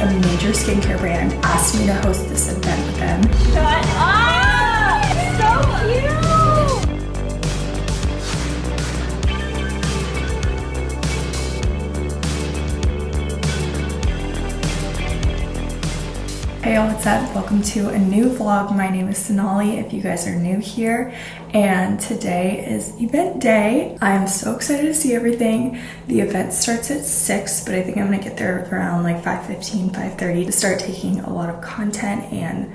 A major skincare brand asked me to host this event with them. Shut up! So cute! Hey y'all, what's up? Welcome to a new vlog. My name is Sonali if you guys are new here and today is event day. I am so excited to see everything. The event starts at 6 but I think I'm gonna get there around like 5.15, 5.30 to start taking a lot of content and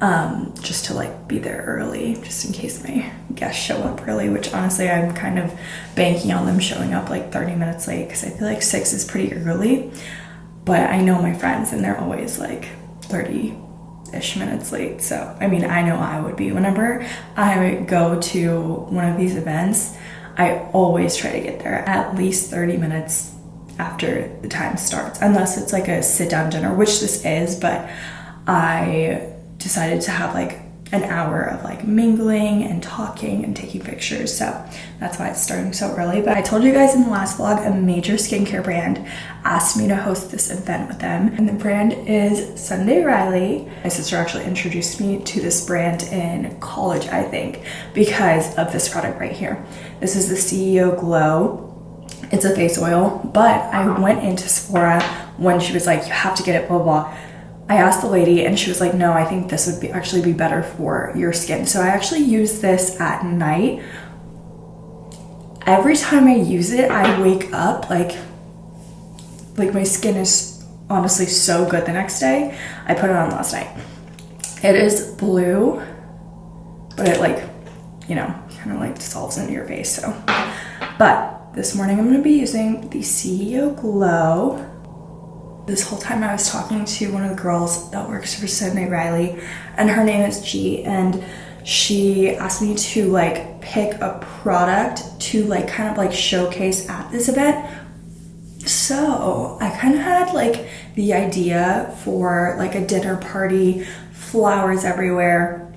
um, just to like be there early just in case my guests show up early which honestly I'm kind of banking on them showing up like 30 minutes late because I feel like 6 is pretty early but I know my friends and they're always like 30 ish minutes late. So, I mean, I know I would be. Whenever I go to one of these events, I always try to get there at least 30 minutes after the time starts, unless it's like a sit down dinner, which this is, but I decided to have like an hour of like mingling and talking and taking pictures. So that's why it's starting so early. But I told you guys in the last vlog, a major skincare brand asked me to host this event with them. And the brand is Sunday Riley. My sister actually introduced me to this brand in college, I think, because of this product right here. This is the CEO Glow. It's a face oil, but I went into Sephora when she was like, you have to get it, blah, blah. I asked the lady and she was like, no, I think this would be actually be better for your skin. So I actually use this at night. Every time I use it, I wake up like, like my skin is honestly so good the next day. I put it on last night. It is blue, but it like, you know, kind of like dissolves into your face. So, but this morning I'm going to be using the CEO Glow this whole time I was talking to one of the girls that works for Sunday Riley and her name is G and she asked me to like pick a product to like kind of like showcase at this event. So I kind of had like the idea for like a dinner party, flowers everywhere,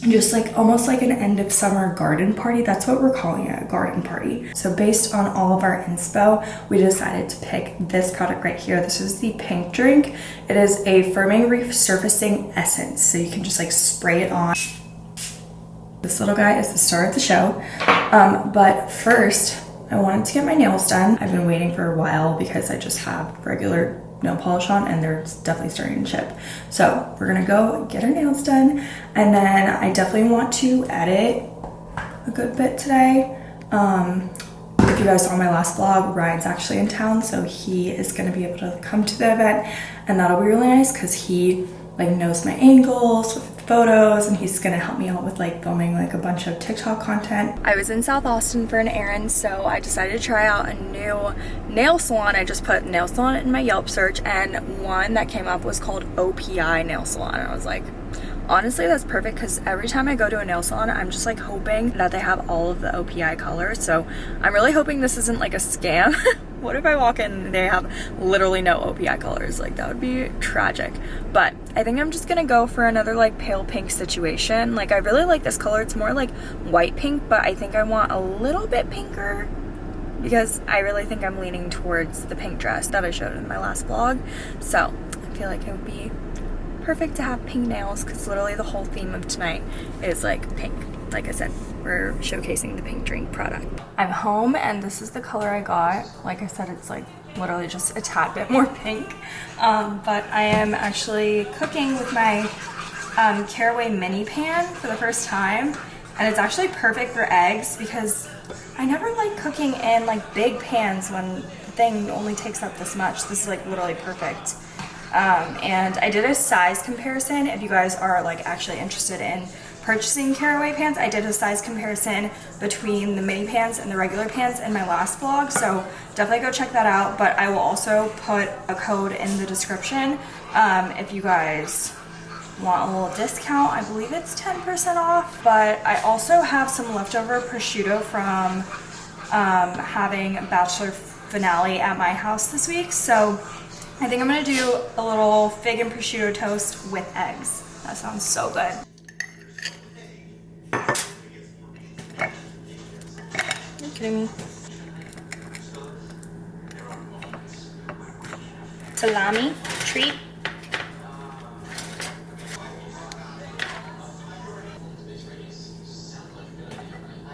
just like almost like an end of summer garden party. That's what we're calling it, a garden party. So based on all of our inspo, we decided to pick this product right here. This is the pink drink. It is a firming resurfacing essence. So you can just like spray it on. This little guy is the star of the show. Um, but first, I wanted to get my nails done. I've been waiting for a while because I just have regular nail polish on and they're definitely starting to chip. So we're gonna go get our nails done and then I definitely want to edit a good bit today. Um, if you guys saw my last vlog, Ryan's actually in town so he is gonna be able to come to the event and that'll be really nice because he like knows my angles photos and he's gonna help me out with like filming like a bunch of TikTok content. I was in South Austin for an errand so I decided to try out a new nail salon. I just put nail salon in my Yelp search and one that came up was called OPI nail salon. And I was like honestly that's perfect because every time I go to a nail salon I'm just like hoping that they have all of the OPI colors. So I'm really hoping this isn't like a scam. What if I walk in and they have literally no OPI colors? Like that would be tragic. But I think I'm just gonna go for another like pale pink situation like I really like this color it's more like white pink but I think I want a little bit pinker because I really think I'm leaning towards the pink dress that I showed in my last vlog so I feel like it would be perfect to have pink nails because literally the whole theme of tonight is like pink. Like I said, we're showcasing the pink drink product. I'm home and this is the color I got. Like I said, it's like literally just a tad bit more pink. Um, but I am actually cooking with my um, Caraway mini pan for the first time. And it's actually perfect for eggs because I never like cooking in like big pans when the thing only takes up this much. This is like literally perfect. Um, and I did a size comparison if you guys are like actually interested in purchasing caraway pants. I did a size comparison between the mini pants and the regular pants in my last vlog, so definitely go check that out. But I will also put a code in the description um, if you guys want a little discount. I believe it's 10% off, but I also have some leftover prosciutto from um, having Bachelor finale at my house this week, so I think I'm gonna do a little fig and prosciutto toast with eggs. That sounds so good you kidding me. Salami treat.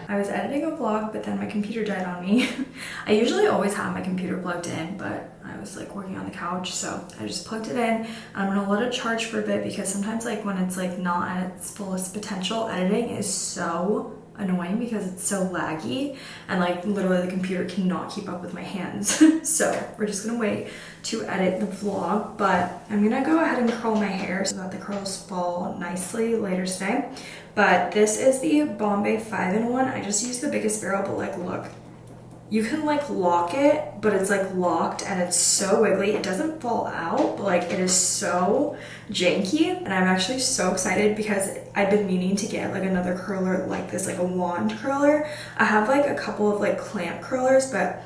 I was editing a vlog, but then my computer died on me. I usually always have my computer plugged in, but I was like working on the couch, so I just plugged it in. I'm gonna let it charge for a bit because sometimes like when it's like not at its fullest potential, editing is so annoying because it's so laggy and like literally the computer cannot keep up with my hands. so we're just gonna wait to edit the vlog, but I'm gonna go ahead and curl my hair so that the curls fall nicely later today. But this is the Bombay 5-in-1. I just used the biggest barrel, but like look, you can like lock it, but it's like locked and it's so wiggly. It doesn't fall out, but like it is so janky. And I'm actually so excited because I've been meaning to get like another curler like this, like a wand curler. I have like a couple of like clamp curlers, but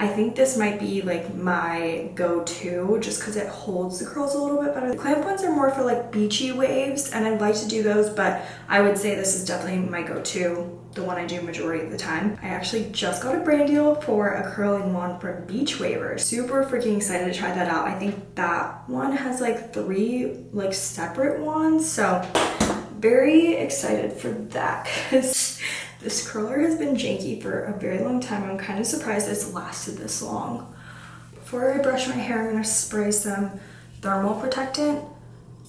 I think this might be like my go-to just because it holds the curls a little bit better. The clamp ones are more for like beachy waves and I'd like to do those, but I would say this is definitely my go-to, the one I do majority of the time. I actually just got a brand deal for a curling wand from Beach Wavers. Super freaking excited to try that out. I think that one has like three like separate ones, so very excited for that because this curler has been janky for a very long time. I'm kind of surprised it's lasted this long. Before I brush my hair, I'm gonna spray some thermal protectant.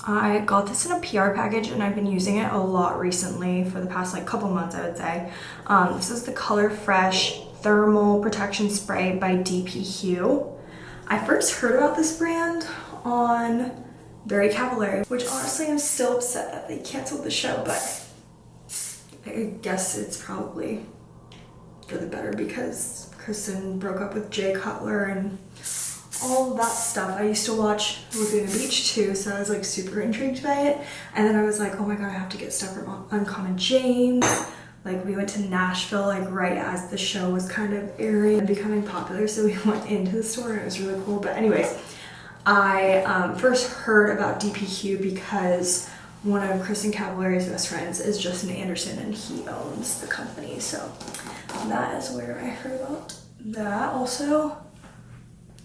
I got this in a PR package and I've been using it a lot recently for the past like couple months, I would say. Um, this is the Color Fresh Thermal Protection Spray by dpHUE. I first heard about this brand on Very Cavallari, which honestly I'm still upset that they canceled the show, but I guess it's probably for the better because Kristin broke up with Jay Cutler and all that stuff. I used to watch Laguna Beach too, so I was like super intrigued by it. And then I was like, oh my god, I have to get stuff from Uncommon James. Like we went to Nashville like right as the show was kind of airing and becoming popular, so we went into the store and it was really cool. But anyways, I um, first heard about dpHUE because one of Kristin Cavallari's best friends is Justin Anderson and he owns the company. So that is where I heard about that. Also,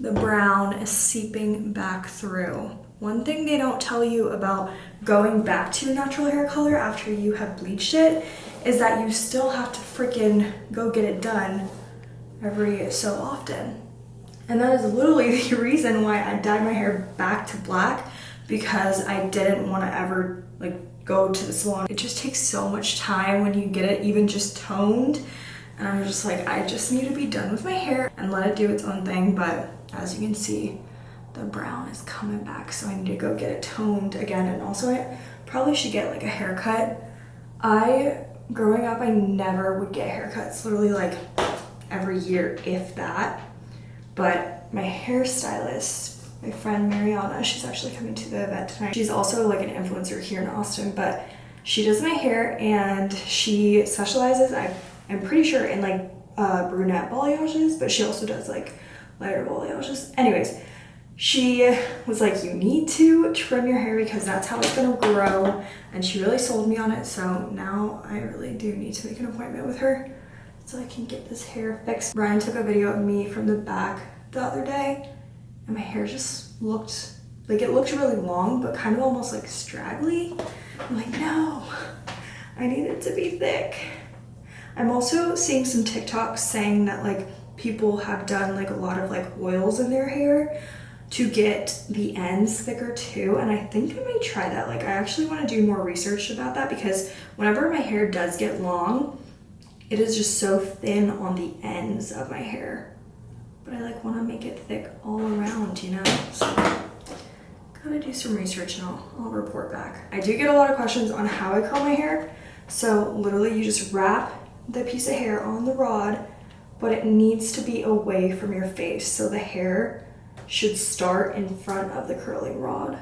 the brown is seeping back through. One thing they don't tell you about going back to your natural hair color after you have bleached it is that you still have to freaking go get it done every so often. And that is literally the reason why I dyed my hair back to black because I didn't want to ever like go to the salon. It just takes so much time when you get it even just toned. And I'm just like, I just need to be done with my hair and let it do its own thing. But as you can see, the brown is coming back. So I need to go get it toned again. And also I probably should get like a haircut. I, growing up, I never would get haircuts. Literally like every year, if that. But my hairstylist my friend Mariana. She's actually coming to the event tonight. She's also like an influencer here in Austin, but she does my hair and she specializes, I, I'm pretty sure, in like uh, brunette balayages, but she also does like lighter Just, Anyways, she was like, you need to trim your hair because that's how it's gonna grow. And she really sold me on it. So now I really do need to make an appointment with her so I can get this hair fixed. Ryan took a video of me from the back the other day and my hair just looked like it looked really long but kind of almost like straggly i'm like no i need it to be thick i'm also seeing some tiktoks saying that like people have done like a lot of like oils in their hair to get the ends thicker too and i think i might try that like i actually want to do more research about that because whenever my hair does get long it is just so thin on the ends of my hair but I like want to make it thick all around, you know? So gotta do some research and I'll, I'll report back. I do get a lot of questions on how I curl my hair. So literally you just wrap the piece of hair on the rod, but it needs to be away from your face. So the hair should start in front of the curling rod.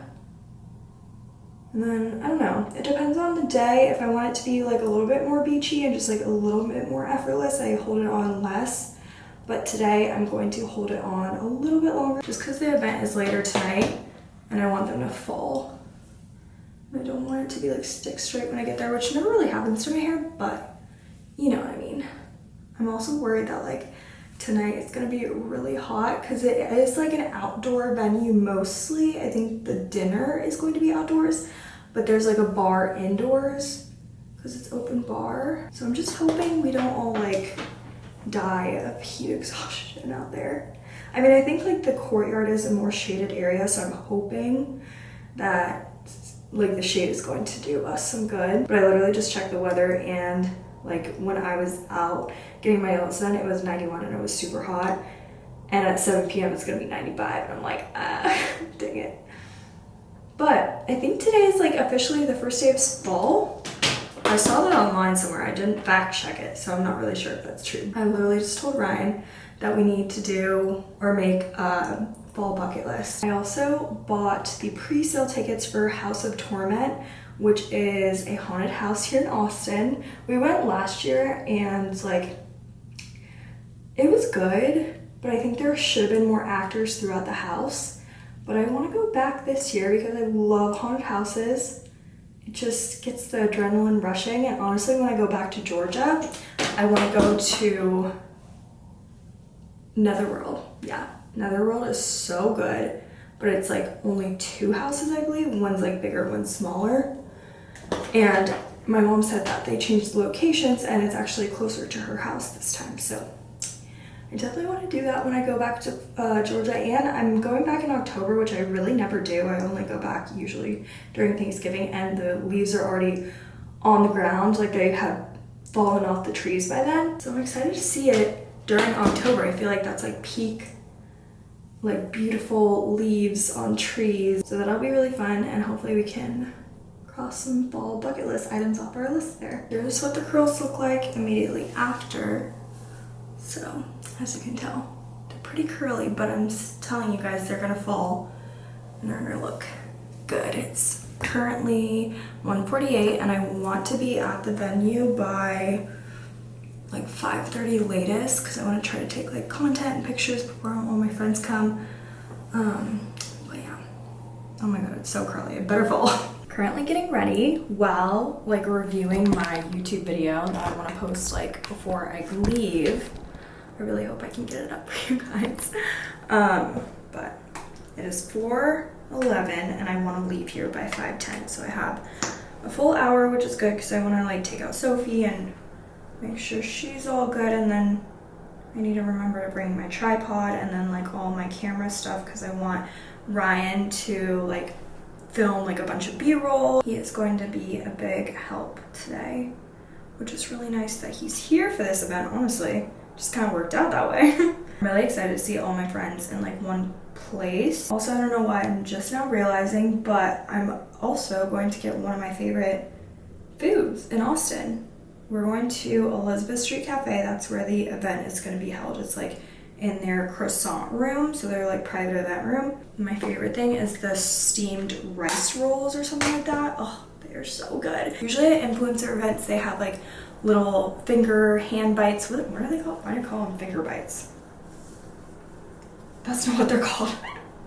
And then, I don't know, it depends on the day. If I want it to be like a little bit more beachy and just like a little bit more effortless, I hold it on less. But today I'm going to hold it on a little bit longer just because the event is later tonight and I want them to fall. I don't want it to be like stick straight when I get there, which never really happens to my hair, but you know what I mean. I'm also worried that like tonight it's gonna be really hot because it is like an outdoor venue mostly. I think the dinner is going to be outdoors, but there's like a bar indoors because it's open bar. So I'm just hoping we don't all like die of heat exhaustion out there. I mean, I think like the courtyard is a more shaded area, so I'm hoping that like the shade is going to do us some good. But I literally just checked the weather and like when I was out getting my nails done, it was 91 and it was super hot. And at 7 p.m. it's gonna be 95 and I'm like, ah, dang it. But I think today is like officially the first day of fall. I saw that online somewhere. I didn't fact check it, so I'm not really sure if that's true. I literally just told Ryan that we need to do or make a fall bucket list. I also bought the pre-sale tickets for House of Torment, which is a haunted house here in Austin. We went last year and like, it was good, but I think there should have been more actors throughout the house. But I want to go back this year because I love haunted houses. It just gets the adrenaline rushing. And honestly, when I go back to Georgia, I want to go to Netherworld. Yeah, Netherworld is so good, but it's like only two houses, I believe. One's like bigger, one's smaller. And my mom said that they changed locations and it's actually closer to her house this time. So I definitely want to do that when I go back to uh, Georgia. And I'm going back in October, which I really never do. I only go back usually during Thanksgiving and the leaves are already on the ground. Like they have fallen off the trees by then. So I'm excited to see it during October. I feel like that's like peak like beautiful leaves on trees. So that'll be really fun and hopefully we can cross some fall bucket list items off our list there. Here's what the curls look like immediately after. So as you can tell, they're pretty curly, but I'm telling you guys they're gonna fall and they're gonna look good. It's currently 1:48, and I want to be at the venue by like 5.30 latest because I want to try to take like content and pictures before all my friends come. Um, but yeah. Oh my god, it's so curly. It better fall. Currently getting ready while like reviewing my YouTube video that I want to post like before I leave. I really hope I can get it up for you guys. Um, but it is 4.11 and I want to leave here by 5.10. So I have a full hour, which is good because I want to like take out Sophie and make sure she's all good and then I need to remember to bring my tripod and then like all my camera stuff because I want Ryan to like film like a bunch of b-roll. He is going to be a big help today, which is really nice that he's here for this event, honestly. Just kind of worked out that way. I'm really excited to see all my friends in like one place. Also, I don't know why I'm just now realizing, but I'm also going to get one of my favorite foods in Austin we're going to Elizabeth Street Cafe. That's where the event is going to be held. It's like in their croissant room, so they're like private event room. My favorite thing is the steamed rice rolls or something like that. Oh, they're so good. Usually at influencer events, they have like little finger hand bites. What, what are they called? Why do you call them finger bites? That's not what they're called.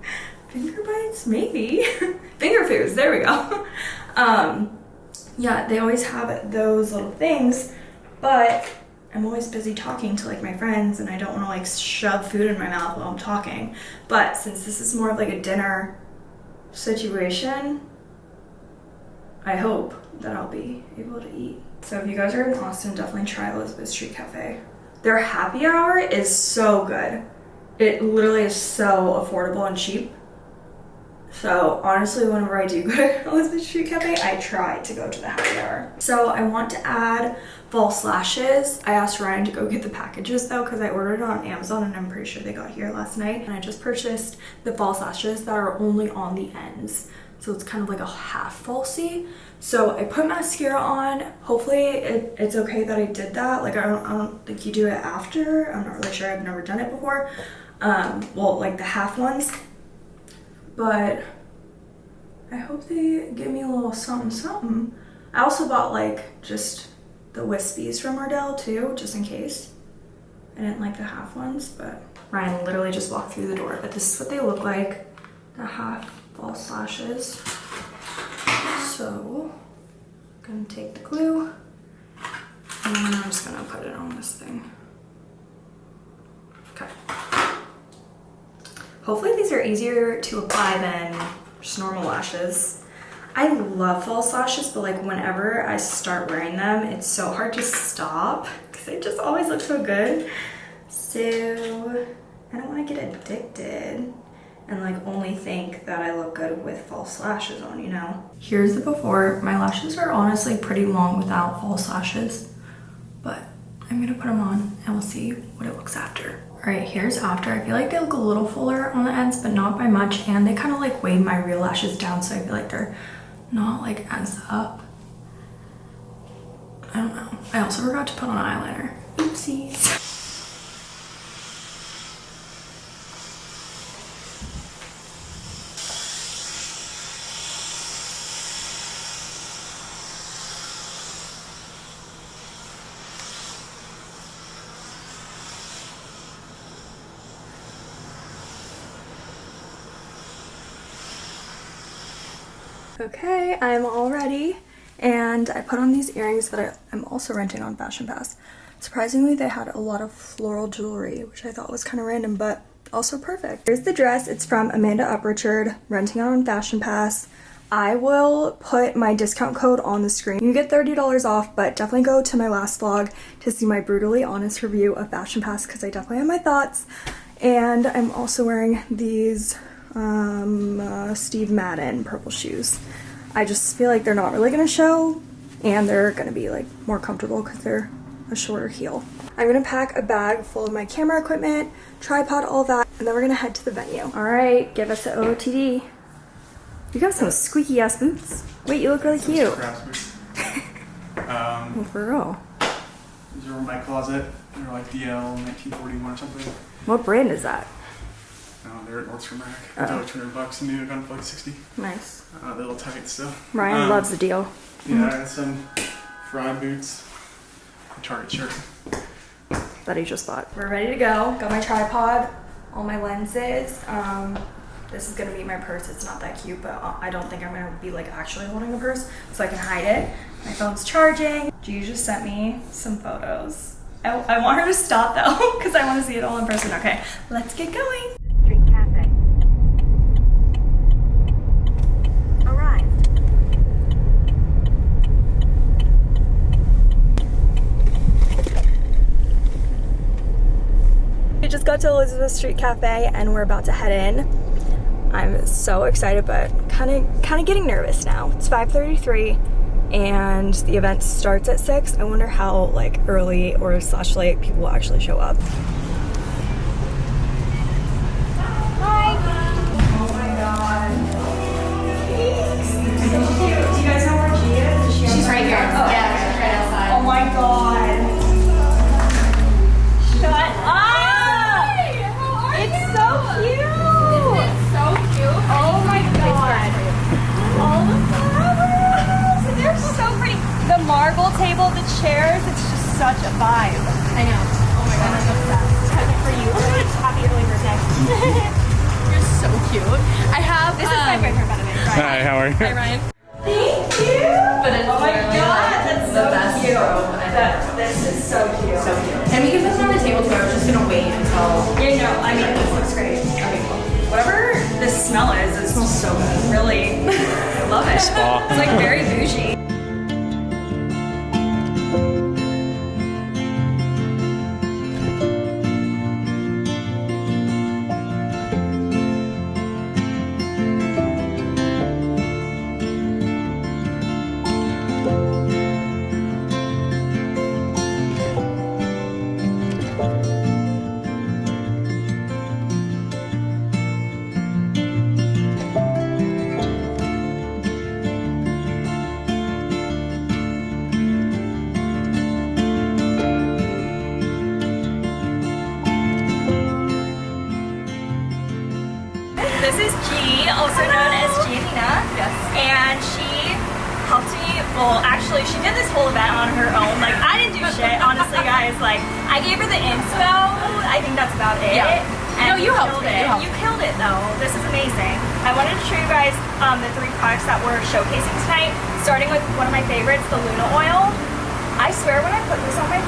finger bites? Maybe. finger foods, there we go. Um, yeah, they always have those little things, but I'm always busy talking to like my friends and I don't want to like shove food in my mouth while I'm talking. But since this is more of like a dinner situation, I hope that I'll be able to eat. So if you guys are in Austin, definitely try Elizabeth Street Cafe. Their happy hour is so good. It literally is so affordable and cheap. So honestly, whenever I do go to Elizabeth Street Cafe, I try to go to the happy hour. So I want to add false lashes. I asked Ryan to go get the packages though because I ordered it on Amazon and I'm pretty sure they got here last night. And I just purchased the false lashes that are only on the ends. So it's kind of like a half falsy. So I put mascara on. Hopefully it, it's okay that I did that. Like I don't, I don't think you do it after. I'm not really sure. I've never done it before. Um, well, like the half ones but I hope they give me a little something something. I also bought like just the wispies from Ardell too, just in case. I didn't like the half ones, but Ryan literally just walked through the door, but this is what they look like, the half false lashes. So, I'm gonna take the glue and I'm just gonna put it on this thing. Okay. Hopefully these are easier to apply than just normal lashes. I love false lashes, but like whenever I start wearing them, it's so hard to stop because they just always look so good. So I don't want to get addicted and like only think that I look good with false lashes on, you know? Here's the before. My lashes are honestly pretty long without false lashes, but I'm gonna put them on and we'll see what it looks after. All right, here's after. I feel like they look a little fuller on the ends, but not by much. And they kind of like weighed my real lashes down, so I feel like they're not like as up. I don't know. I also forgot to put on eyeliner. Oopsies. Okay, I'm all ready and I put on these earrings that I, I'm also renting on Fashion Pass. Surprisingly, they had a lot of floral jewelry, which I thought was kind of random, but also perfect. Here's the dress. It's from Amanda Uprichard, renting on Fashion Pass. I will put my discount code on the screen. You get $30 off, but definitely go to my last vlog to see my brutally honest review of Fashion Pass because I definitely have my thoughts. And I'm also wearing these um, uh, Steve Madden purple shoes. I just feel like they're not really gonna show and they're gonna be like more comfortable because they're a shorter heel. I'm gonna pack a bag full of my camera equipment, tripod, all that, and then we're gonna head to the venue. All right, give us the OOTD. You got some squeaky ass boots. Wait, you look really cute. um, Oh, for real. these are in my closet. They're like DL 1941 or something. What brand is that? Uh, they're at Nordstrom Rack. They're like 200 bucks new. I got them for like 60. Nice. Uh, they're a little tight still. Ryan Um, loves the deal. Yeah, I got some Frye boots. A Target shirt. that he just bought. We're ready to go. Got my tripod, all my lenses. Um, this is gonna be my purse. It's not that cute, but uh, I don't think I'm gonna be like actually holding a purse, so I can hide it. My phone's charging. G just sent me some photos. I, I want her to stop though, because I want to see it all in person. Okay, let's get going. Street Cafe. Arrived. We just got to Elizabeth Street Cafe and we're about to head in. I'm so excited, but kind of kind of getting nervous now. It's 5:33 and the event starts at 6. I wonder how like early or slash late people will actually show up. Oh my god. She's so cute. Do you guys know where she is? She's right here. Oh. Yeah, she's right outside. Oh my god. Table, the chairs, it's just such a vibe. I know. Oh my god, I'm obsessed. Present for you. Happy early birthday. You're so cute. I have. This is my um, boyfriend, by the way. Ryan. Hi, how are you? Hi, Ryan. Thank you. But it's Oh my literally, god, like, that's the so best cute. robe I've That, this is so cute. So cute. And we can put them on the table too. I was just gonna wait until. You know, I mean, this looks great. Okay, cool. Whatever this smell is, it smells so good. Really, I love it. Spa. It's like very bougie.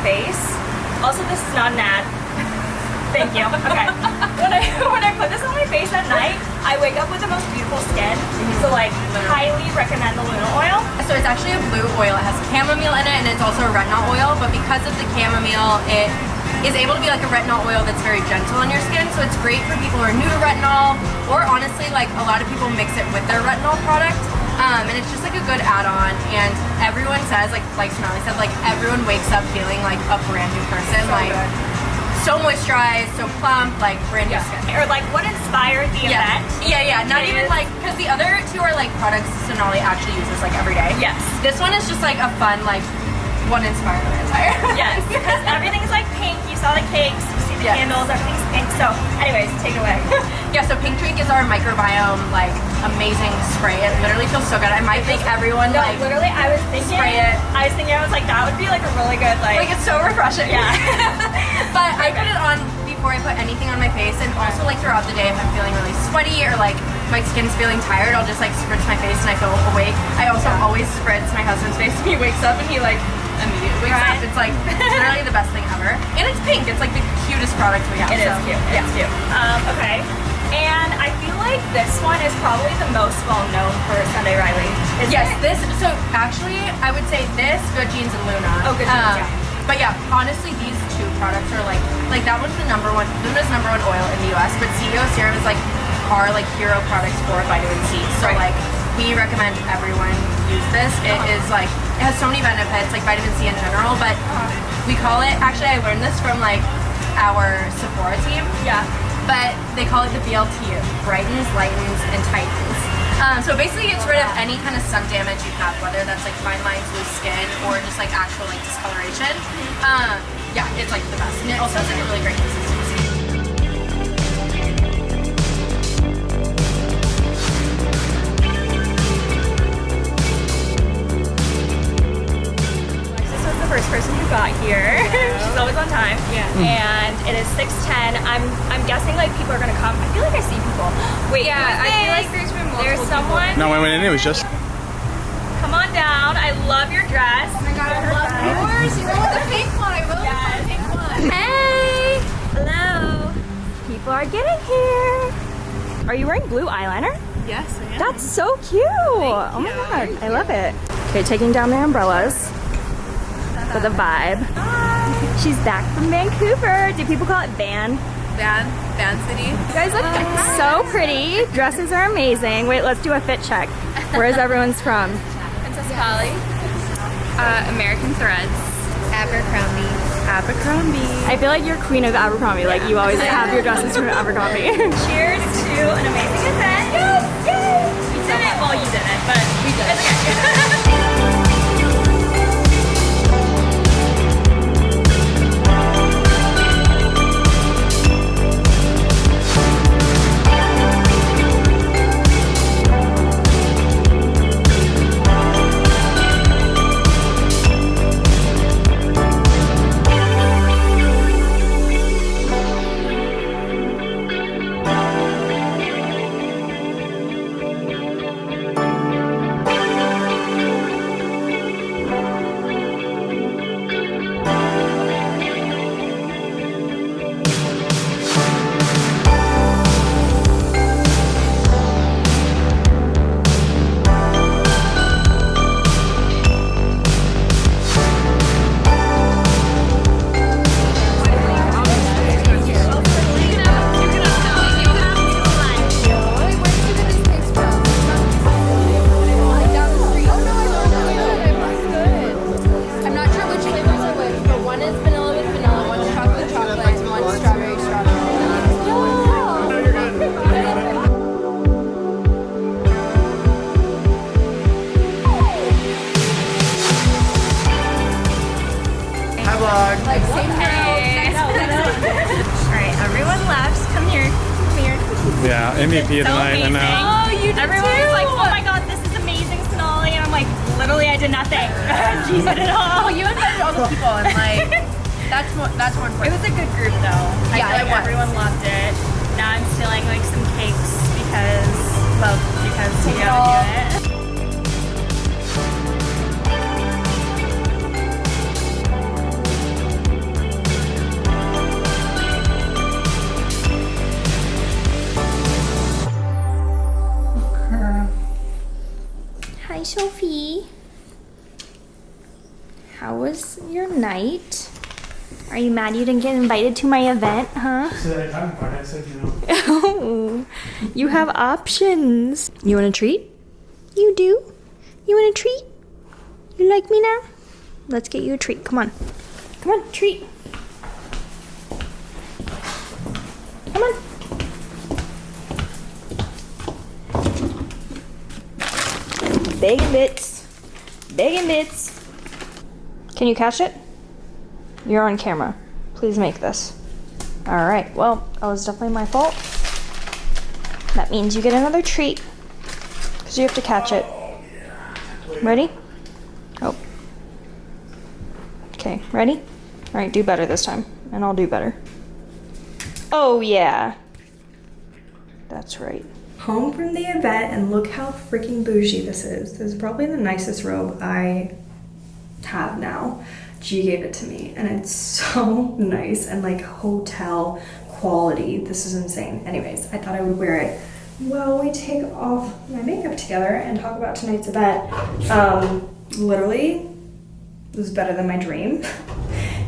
face, also, this is not an ad. Thank you. Okay. when I when I put this on my face at night, I wake up with the most beautiful skin. So like, highly recommend the Luna oil. So it's actually a blue oil. It has chamomile in it and it's also a retinol oil, but because of the chamomile, it is able to be like a retinol oil that's very gentle on your skin. So it's great for people who are new to retinol, or honestly, like a lot of people mix it with their retinol product. Um, and it's just like a good add-on. And everyone says, like like Sonali said, like everyone wakes up feeling like a brand new person. like so moisturized, so plump, like brand new skin. Or like, what inspired the Yeah, event? yeah, yeah. Not It even is- like because the other two are like products Sonali actually uses like every day. Yes. This one is just like a fun like one inspired the entire. Yes, because everything's like pink. You saw the cakes, you see the Yes. candles, everything's pink. So, anyways, take it away. yeah. So Pink Drink is our microbiome like amazing spray. It literally feels so good. I might make everyone no, like literally, I was thinking. spray it. I was thinking, I was like, that would be like a really good like. like it's so refreshing. Yeah. but I put it on before I put anything on my face, and also like throughout the day if I'm feeling really sweaty or like my skin's feeling tired, I'll just like spritz my face and I feel awake. I also always spritz my husband's face when he wakes up and he like immediately wakes Right. up. It's like literally the best thing ever, and it's pink. It's like the cutest product we have. It is so, cute. Yeah. It's cute. Um, okay. And I feel like this one is probably the most well known for Sunday Riley. Is Yes, it? this. So actually, I would say this, Good Genes, and Luna. Oh, Good Genes, Um, yeah. But yeah, honestly, these two products are like, like that one's the number one, Luna's number one oil in the U.S. But CEO Serum is like our like hero products for vitamin C. So Right. like, we recommend everyone use this. It is like, it has so many benefits, like vitamin C in general. But we call it. Actually, I learned this from like our Sephora team Yeah. but they call it the BLT. Brightens, lightens, and tightens. Um, so basically gets rid of any kind of sun damage you have, whether that's like fine lines, loose skin, or just like actual like discoloration. Um, yeah, it's like the best. And it also has like a really great consistency. And it is 6:10. I'm I'm guessing like people are gonna come. I feel like I see people. Wait. Yeah, I feel like there's been multiple There's someone. No, when I went in, it was just. Come on down. I love your dress. Oh my god, I love yours. You know what the pink one? I really Yes. the pink one. Hey. Hello. People are getting here. Are you wearing blue eyeliner? Yes, I am. That's so cute. oh my god, I love it. Okay, taking down their umbrellas for the vibe. She's back from Vancouver. Do people call it Van? Van, Van City. You guys look so pretty. Dresses are amazing. Wait, let's do a fit check. Where is everyone's from? Princess Polly. Uh, American Threads. Abercrombie. Abercrombie. I feel like you're queen of Abercrombie. Like you always have your dresses from Abercrombie. Cheers to an amazing How was your night? Are you mad you didn't get invited to my event, huh? So I talked about it. I said, you Oh, you have options. You want a treat? You do? You want a treat? You like me now? Let's get you a treat. Come on. Come on, treat. Come on. Bacon bits. Bacon bits. Can you catch it? You're on camera. Please make this. All right. Well, that was definitely my fault. That means you get another treat because you have to catch it. Ready? Oh. Okay, ready? All right, do better this time, and I'll do better. Oh, yeah. That's right. home from the event and look how freaking bougie this is. This is probably the nicest robe I have now. G gave it to me and it's so nice and like hotel quality. This is insane. Anyways, I thought I would wear it while we take off my makeup together and talk about tonight's event. Um, literally, it was better than my dream.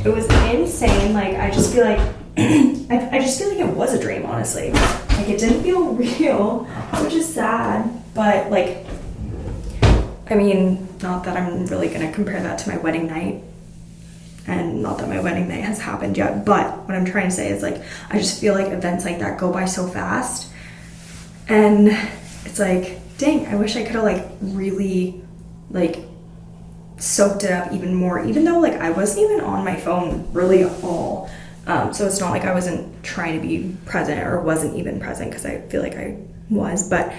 It was insane. Like I just feel like I, I just feel like it was a dream, honestly. Like it didn't feel real, which is sad. But like, I mean, not that I'm really gonna compare that to my wedding night, and not that my wedding night has happened yet. But what I'm trying to say is like, I just feel like events like that go by so fast, and it's like, dang, I wish I could have like really like soaked it up even more, even though like I wasn't even on my phone really at all. Um, so it's not like I wasn't trying to be present or wasn't even present because I feel like I was. But,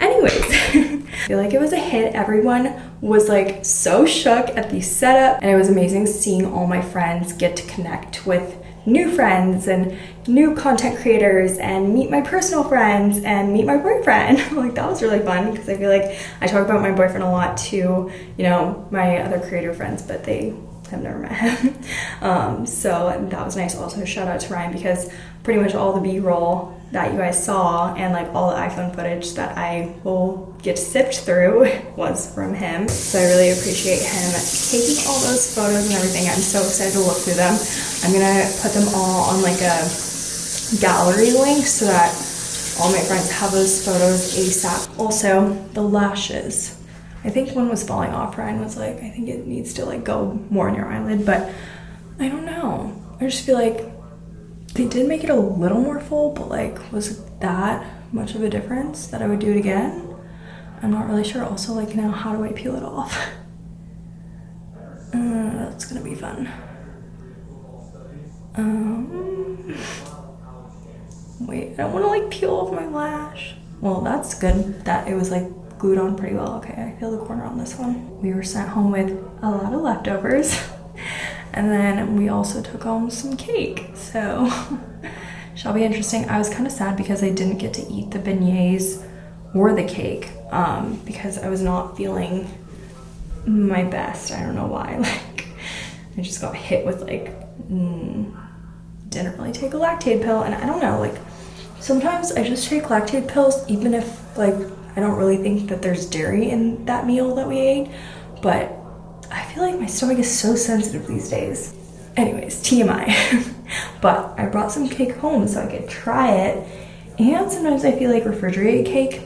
anyways, I feel like it was a hit. Everyone was like so shook at the setup, and it was amazing seeing all my friends get to connect with new friends and new content creators and meet my personal friends and meet my boyfriend. like that was really fun because I feel like I talk about my boyfriend a lot to, you know, my other creator friends, but they have never met him. um, so that was nice. Also, shout out to Ryan because pretty much all the B-roll that you guys saw and like all the iPhone footage that I will get sift through was from him. So I really appreciate him taking all those photos and everything. I'm so excited to look through them. I'm gonna put them all on like a gallery link so that all my friends have those photos ASAP. Also, the lashes. I think one was falling off. Ryan was like, I think it needs to like go more in your eyelid, but I don't know. I just feel like they did make it a little more full, but like, was that much of a difference that I would do it again? I'm not really sure. Also, like now, how do I peel it off? Uh, that's gonna be fun. Um, wait, I don't want to like peel off my lash. Well, that's good that it was like glued on pretty well. Okay, I feel the corner on this one. We were sent home with a lot of leftovers. And then we also took home some cake. So shall be interesting. I was kind of sad because I didn't get to eat the beignets or the cake um, because I was not feeling my best. I don't know why. Like I just got hit with like mm, didn't really take a Lactaid pill and I don't know like sometimes I just take Lactaid pills even if like I don't really think that there's dairy in that meal that we ate but feel like my stomach is so sensitive these days. Anyways, TMI. but I brought some cake home so I could try it. And sometimes I feel like refrigerated cake,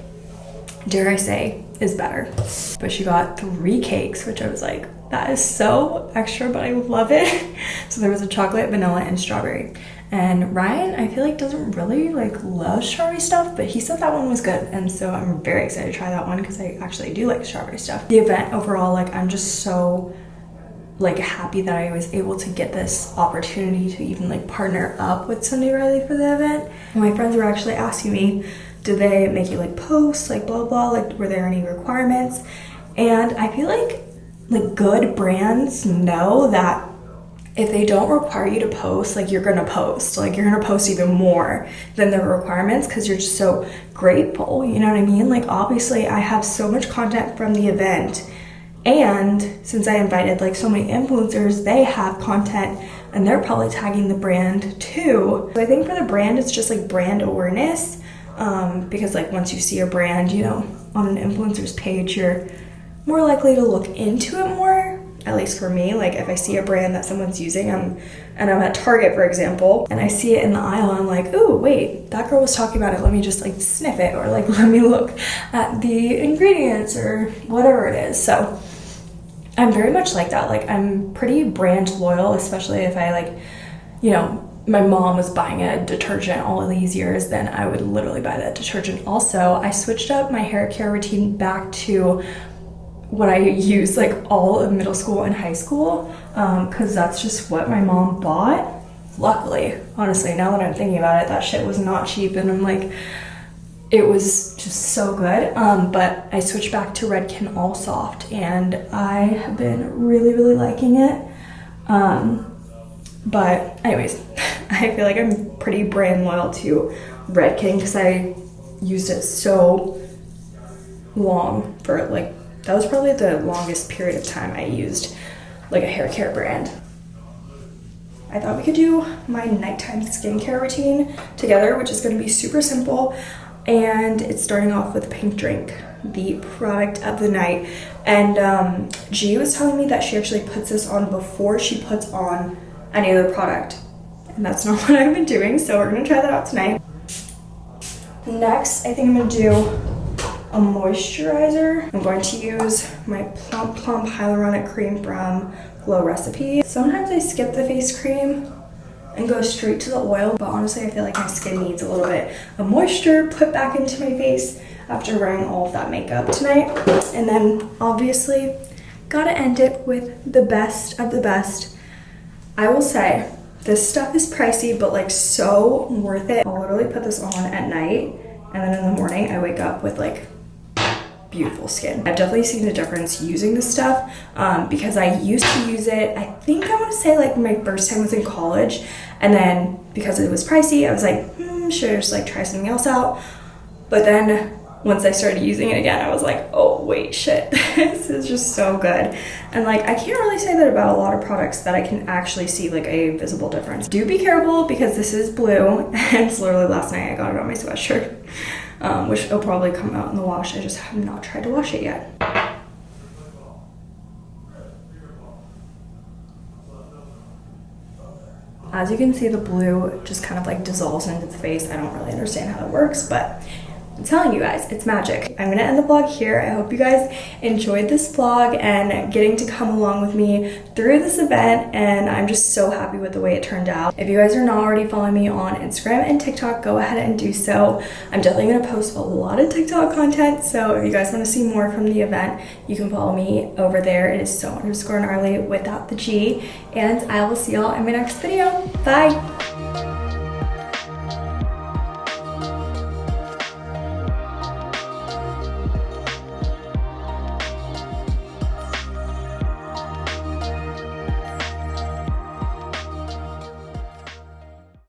dare I say, is better. But she got three cakes, which I was like, that is so extra, but I love it. so there was a chocolate, vanilla, and strawberry. And Ryan, I feel like doesn't really like love strawberry stuff, but he said that one was good. And so I'm very excited to try that one because I actually do like strawberry stuff. The event overall, like I'm just so like happy that I was able to get this opportunity to even like partner up with Sunday Riley for the event. My friends were actually asking me, did they make you like posts, like blah blah, like were there any requirements? And I feel like like good brands know that if they don't require you to post, like you're gonna post, like you're gonna post even more than the requirements because you're just so grateful. You know what I mean? Like, obviously, I have so much content from the event, and since I invited like so many influencers, they have content and they're probably tagging the brand too. So I think for the brand, it's just like brand awareness um, because, like, once you see a brand, you know, on an influencer's page, you're more likely to look into it more, at least for me. Like if I see a brand that someone's using, I'm and I'm at Target, for example, and I see it in the aisle, I'm like, oh wait, that girl was talking about it. Let me just like sniff it, or like let me look at the ingredients or whatever it is. So I'm very much like that. Like I'm pretty brand loyal, especially if I like, you know, my mom was buying a detergent all of these years, then I would literally buy that detergent. Also, I switched up my hair care routine back to what I used like all of middle school and high school because um, that's just what my mom bought. Luckily, honestly, now that I'm thinking about it, that shit was not cheap and I'm like, it was just so good. Um, but I switched back to Redken All Soft and I have been really, really liking it. Um, but anyways, I feel like I'm pretty brand loyal to Redken because I used it so long for like, that was probably the longest period of time I used like a hair care brand. I thought we could do my nighttime skincare routine together, which is gonna be super simple. And it's starting off with Pink Drink, the product of the night. And um, G was telling me that she actually puts this on before she puts on any other product. And that's not what I've been doing, so we're gonna try that out tonight. Next, I think I'm gonna do a moisturizer. I'm going to use my Plum Plump Hyaluronic Cream from Glow Recipe. Sometimes I skip the face cream and go straight to the oil, but honestly I feel like my skin needs a little bit of moisture put back into my face after wearing all of that makeup tonight. And then obviously gotta end it with the best of the best I will say this stuff is pricey, but like so worth it. I'll literally put this on at night and then in the morning I wake up with like beautiful skin. I've definitely seen a difference using this stuff um, because I used to use it, I think I want to say like my first time was in college and then because it was pricey, I was like, hmm, should I just like try something else out? But then once I started using it again, I was like, oh, wait, shit, this is just so good. And like, I can't really say that about a lot of products that I can actually see like a visible difference. Do be careful because this is blue and it's literally last night I got it on my sweatshirt, um, which will probably come out in the wash. I just have not tried to wash it yet. As you can see, the blue just kind of like dissolves into the face. I don't really understand how it works, but I'm telling you guys, it's magic. I'm gonna end the vlog here. I hope you guys enjoyed this vlog and getting to come along with me through this event and I'm just so happy with the way it turned out. If you guys are not already following me on Instagram and TikTok, go ahead and do so. I'm definitely gonna post a lot of TikTok content, so if you guys wanna see more from the event, you can follow me over there. It is so underscore gnarly without the G, and I will see y'all in my next video. Bye!